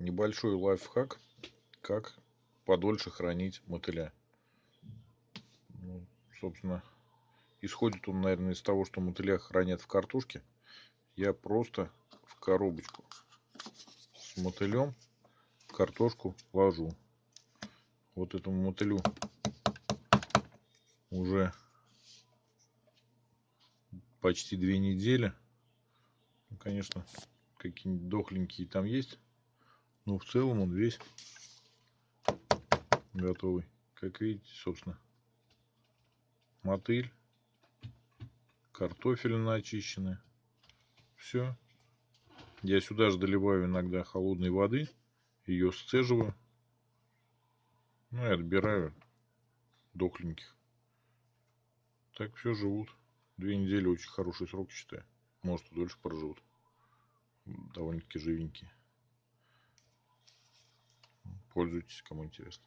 небольшой лайфхак, как подольше хранить мотыля. Ну, собственно, исходит он, наверное, из того, что мотыля хранят в картошке. Я просто в коробочку с мотылем картошку ложу. Вот этому мотылю уже почти две недели. Ну, конечно, какие-нибудь дохленькие там есть. Но в целом он весь готовый. Как видите, собственно, мотыль, картофель начищенный. Все. Я сюда же доливаю иногда холодной воды. Ее сцеживаю. Ну и отбираю дохленьких. Так все живут. Две недели очень хороший срок, считаю. Может дольше проживут. Довольно-таки живенькие. Пользуйтесь, кому интересно.